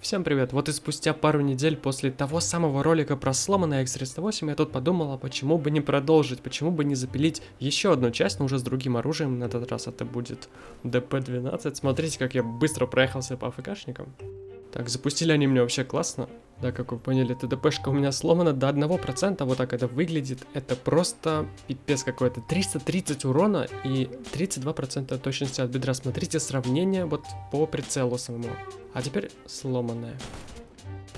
Всем привет! Вот и спустя пару недель после того самого ролика про сломанный X308 я тут подумала, почему бы не продолжить, почему бы не запилить еще одну часть, но уже с другим оружием, на этот раз это будет ДП-12. Смотрите, как я быстро проехался по АФКшникам. Так, запустили они меня вообще классно. Да, как вы поняли, ТДПшка у меня сломана до 1%, вот так это выглядит. Это просто пипец какой-то. 330 урона и 32% точности от бедра. Смотрите сравнение вот по прицелу самому. А теперь сломанная.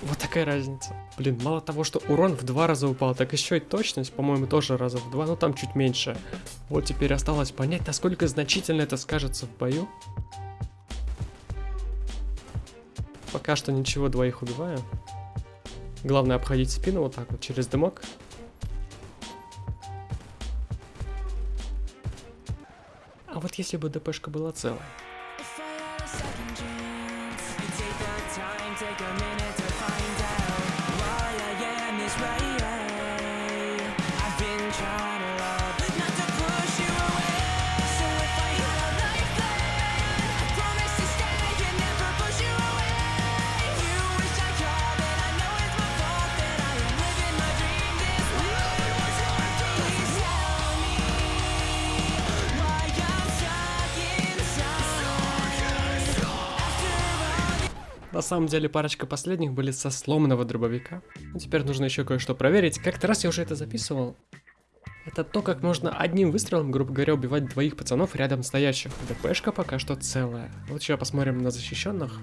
Вот такая разница. Блин, мало того, что урон в два раза упал, так еще и точность, по-моему, тоже раза в два, но там чуть меньше. Вот теперь осталось понять, насколько значительно это скажется в бою. Пока что ничего, двоих убиваю. Главное обходить спину вот так вот через дымок. А вот если бы ДПшка была целая. На самом деле парочка последних были со сломанного дробовика. Ну, теперь нужно еще кое-что проверить. Как-то раз я уже это записывал. Это то, как можно одним выстрелом, грубо говоря, убивать двоих пацанов рядом стоящих. ДПшка пока что целая. Вот сейчас посмотрим на защищенных.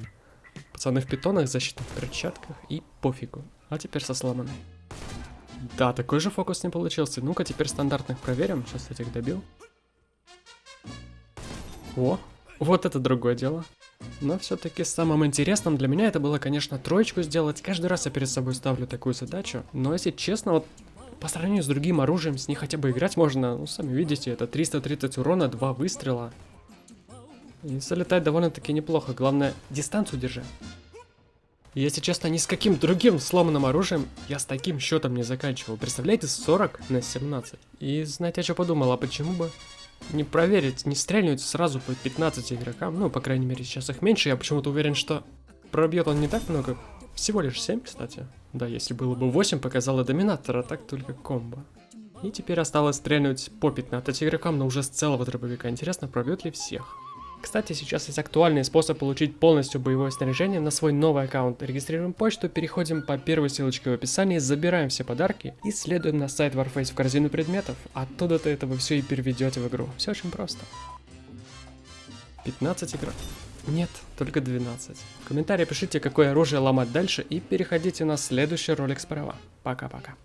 Пацаны в питонах, защитных перчатках и пофигу. А теперь со сломанной. Да, такой же фокус не получился. Ну-ка, теперь стандартных проверим. Сейчас этих добил. О, вот это другое дело. Но все-таки самым интересным для меня это было, конечно, троечку сделать. Каждый раз я перед собой ставлю такую задачу. Но если честно, вот по сравнению с другим оружием, с ней хотя бы играть можно, ну, сами видите, это 330 урона, 2 выстрела. И залетает довольно-таки неплохо, главное, дистанцию держи. Если честно, ни с каким другим сломанным оружием я с таким счетом не заканчивал. Представляете, 40 на 17. И знаете, я что подумал, а почему бы не проверить, не стрельнуть сразу по 15 игрокам. Ну, по крайней мере, сейчас их меньше. Я почему-то уверен, что пробьет он не так много. Всего лишь 7, кстати. Да, если было бы 8, показало доминатор, а так только комбо. И теперь осталось стрельнуть по 15 игрокам, но уже с целого дробовика. Интересно, пробьет ли всех? Кстати, сейчас есть актуальный способ получить полностью боевое снаряжение на свой новый аккаунт. Регистрируем почту, переходим по первой ссылочке в описании, забираем все подарки и следуем на сайт Warface в корзину предметов. Оттуда-то это вы все и переведете в игру. Все очень просто. 15 игр. Нет, только 12. В комментарии пишите, какое оружие ломать дальше и переходите на следующий ролик справа. Пока-пока.